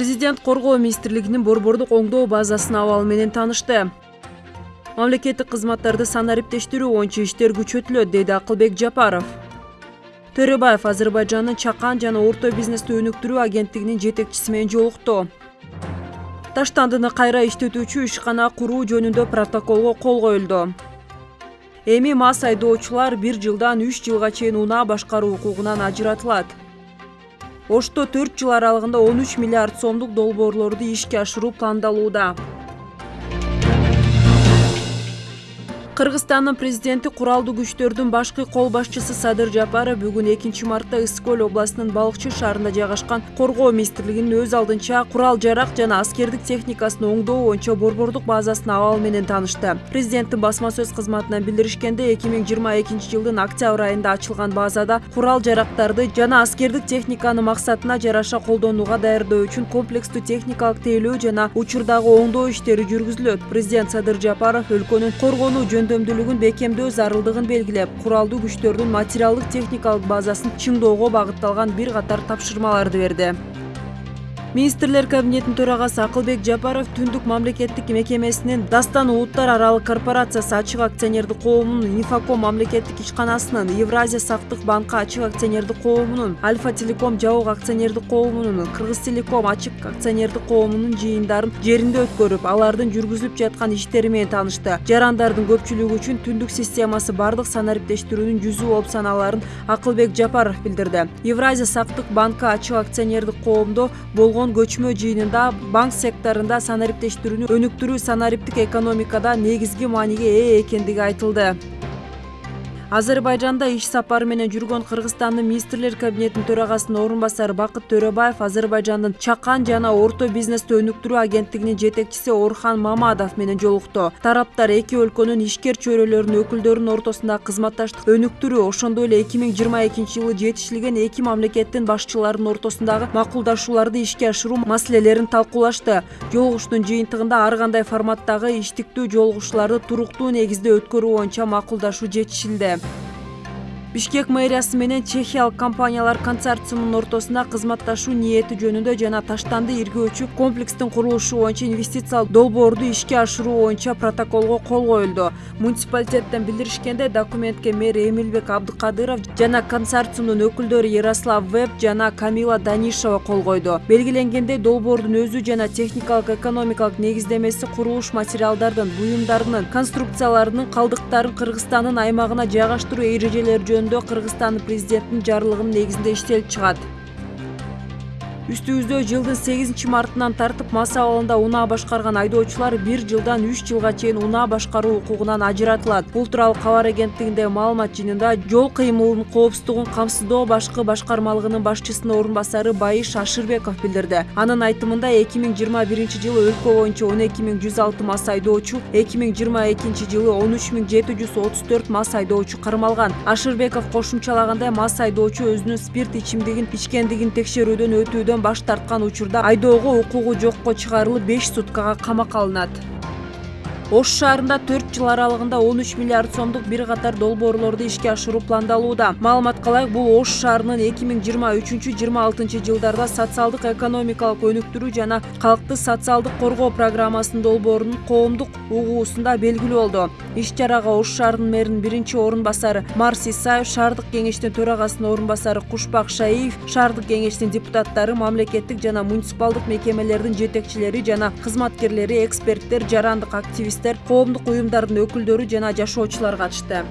президент коргоо министрлигинин борбордук оңдоо базасынын абалы менен таанышты. Мамлекеттик кызматтарды санариптештирүү боюнча иштер күчөтүлөт деди акылбек жапаров. Төрөбаев азербайжандын чакан жана орто бизнести өнүктүрүү агенттигинин жетекчиси менен жолукту. Таштандыны кайра иштетүүчү ишкана куруу жөнүндө протоколго кол коюлду. Эми мас айдоочулар бир жылдан үч жылга чейин унаа башкаруу укугунан ажыратылат ошто төрт жыл аралыгында он үч миллиард сомдук долбоорлорду ишке ашыруу пландалууда кыргызстандын президенти куралдуу күчтөрдүн башкы кол башчысы садыр жапаров бүгүн экинчи мартта ысык көл областынын балыкчы шаарында жайгашкан коргоо министрлигинин өз алдынча курал жарак жана аскердик техникасын оңдоо боюнча борбордук базасынын абалы менен таанышты. Президенттин басма сөз кызматынан билдиришкендей эки миң жыйырма экинчи жылдын октябрь айында ачылган базада курал жарактарды жана аскердик техниканы максатына жараша колдонууга даярдоо үчүн комплекстүү техникалык тейлөө жана учурдагы оңдоо иштери жүргүзүлөт. Президент садыр жапаров өлкөнүн коргонуу жөнүндө жөндөмдүүлүгүн бекемдөө зарылдыгын белгилеп куралдуу күчтөрдүн материалдык техникалык базасын чыңдоого багытталган бир катар тапшырмаларды берди министрлер кабинетинин төрагасы акылбек жапаров түндүк мамлекеттик мекемесинин дастан улуттар аралык корпорациясы ачык акционердик коомунун инфоком мамлекеттик ишканасынын евразия сактык банкы ачык акционердик коомунун альфа телеком жабык акционердик коомунун кыргыз телеком ачык акционердик коомунун жыйындарын жеринде өткөрүп алардын жүргүзүлүп жаткан иштери менен таанышты. Жарандардын көпчүлүгү үчүн түндүк системасы бардык санариптештирүүнүн жүзү болуп саналаарын акылбек жапаров билдирди. Евразия сактык банкы ачык акционердик коомдо болгон көчмө жыйынында банк секторунда санариптештирүүнү өнүктүрүү санариптик экономикада негизги мааниге ээ экендиги айтылды азербайжанда иш сапары менен жүргөн кыргызстандын министрлер кабинетинин төрагасынын орун басары бакыт төрөбаев азербайжандын чакан жана орто бизнести өнүктүрүү агенттигинин жетекчиси орхан мамадов менен жолукту тараптар эки өлкөнүн ишкер чөйрөлөрүнүн өкүлдөрүнүн ортосундагы кызматташтыкты өнүктүрүү ошондой эле эки миң жыйырма экинчи жылы жетишилген эки мамлекеттин башчыларынын ортосундагы макулдашууларды ишке ашыруу маселелерин талкуулашты. Жолугушуунун жыйынтыгында ар кандай форматтагы иштиктүү жолугушууларды туруктуу негизде өткөрүү боюнча макулдашуу жетишилди бишкек мэриясы менен чехиялык компаниялар консорциумунун ортосунда кызматташуу ниети жөнүндө жана таштанды иргөөчү комплекстин курулушу боюнча инвестициялык долбоорду ишке ашыруу боюнча протоколго кол коюлду. Муниципалитеттен билдиришкендей документке мэр эмилбек абдыкадыров жана консорциумдун өкүлдөрү ярослав веб жана камила данишева кол койду. Белгиленгендей долбоордун өзү жана техникалык экономикалык негиздемеси курулуш материалдардын буюмдарынын конструкцияларынын калдыктарын кыргызстандын аймагына жайгаштыруу эрежелери жөнүндө кыргызстандын президентинин жарлыгынын негизинде иштелип чыгат үстүбүздө жылдын сегизинчи мартынан тартып мас абалында унаа башкарган айдоочулар бир жылдан үч жылга чейин унаа башкаруу укугунан ажыратылат бул тууралуу кабар агенттигинде маалымат жыйынында жол кыймылынын коопсуздугун камсыздоо башкы башкармалыгынын башчысынын орун басары байыш ашырбеков билдирди анын айтымында эки миң жыйырма биринчи жылы өлкө боюнча он эки миң жүз алты мас айдоочу эки миң жыйырма экинчи жылы он үч миң жети жүз отуз төрт мас айдоочу кармалган ашырбеков кошумчалагандай мас айдоочу өзүнүн спирт ичимдигин ичкендигин текшерүүдөн өтүүдөн баш тарткан учурда айдоого укугу жокко чыгарылып беш суткага камакка алынат ош шаарында төрт жыл аралыгында он үч миллиард сомдук бир катар долбоорлорду ишке ашыруу пландалууда. Маалыматка ылайык бул ош шаарынын эки миң жыйырма үчүнчү жыйырма алтынчы жылдарда социалдык экономикалык өнүктүрүү жана калкты социалдык коргоо программасынын долбоорунун коомдук угуусунда белгилүү болду. Иш чарага ош шаарынын мэринин биринчи орун басары марс исаев шаардык кеңештин төрагасынын орун басары кушпак шаиев шаардык кеңештин депутаттары мамлекеттик жана муниципалдык мекемелердин жетекчилери жана кызматкерлери эксперттер жарандык коомдук уюмдардын өкүлдөрү жана жашоочулар катышты